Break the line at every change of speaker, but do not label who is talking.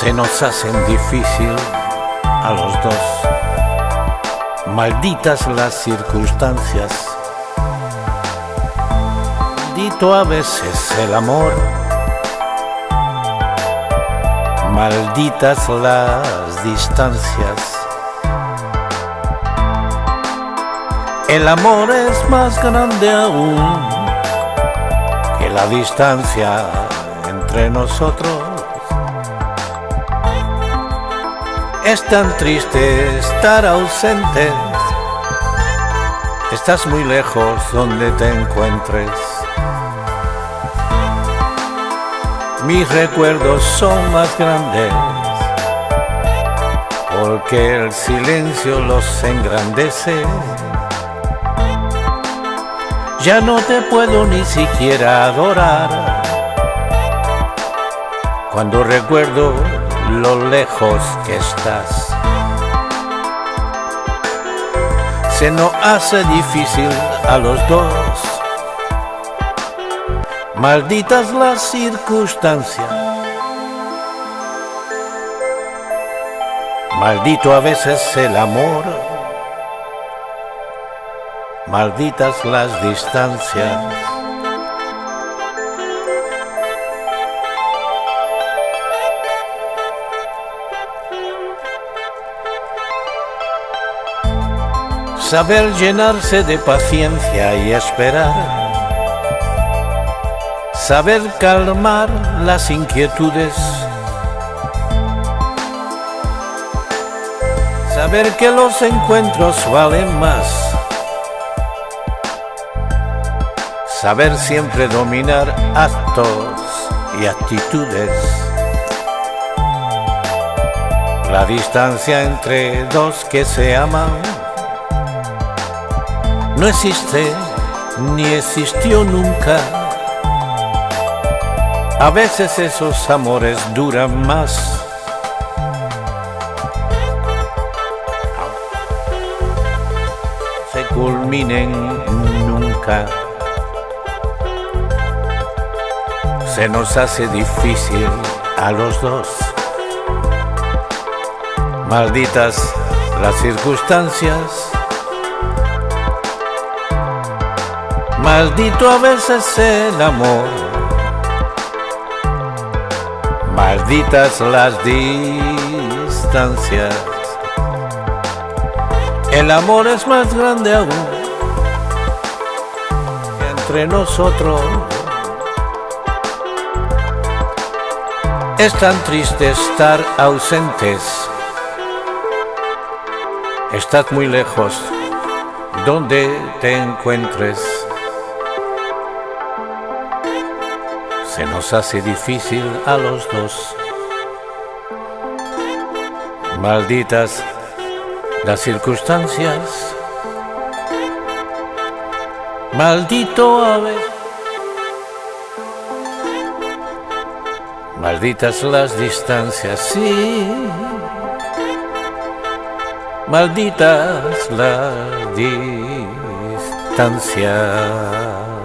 se nos hacen difícil a los dos. Malditas las circunstancias, maldito a veces el amor, malditas las distancias. El amor es más grande aún que la distancia entre nosotros. Es tan triste estar ausente. Estás muy lejos donde te encuentres. Mis recuerdos son más grandes porque el silencio los engrandece. Ya no te puedo ni siquiera adorar cuando recuerdo lo lejos que estás. Se nos hace difícil a los dos. Malditas las circunstancias. Maldito a veces el amor. Malditas las distancias. Saber llenarse de paciencia y esperar, saber calmar las inquietudes, saber que los encuentros valen más, saber siempre dominar actos y actitudes. La distancia entre dos que se aman no existe ni existió nunca. A veces esos amores duran más. Se culminen nunca. Se nos hace difícil a los dos. Malditas las circunstancias Maldito a veces el amor, malditas las distancias. El amor es más grande aún entre nosotros. Es tan triste estar ausentes. Estás muy lejos donde te encuentres. Se nos hace difícil a los dos. Malditas las circunstancias, maldito ave. Malditas las distancias, sí. Malditas las distancias.